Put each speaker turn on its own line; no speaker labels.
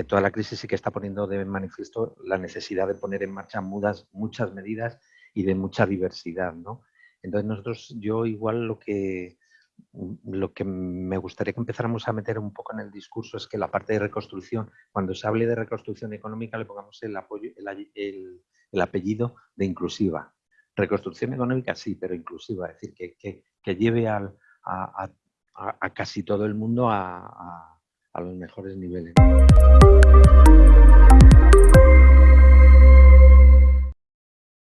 que toda la crisis sí que está poniendo de manifiesto la necesidad de poner en marcha mudas, muchas medidas y de mucha diversidad, ¿no? Entonces nosotros, yo igual lo que, lo que me gustaría que empezáramos a meter un poco en el discurso es que la parte de reconstrucción, cuando se hable de reconstrucción económica, le pongamos el, apoyo, el, el, apellido de inclusiva. Reconstrucción económica sí, pero inclusiva, es decir, que, que, lleve al, a, a, casi todo el mundo a, a los mejores niveles.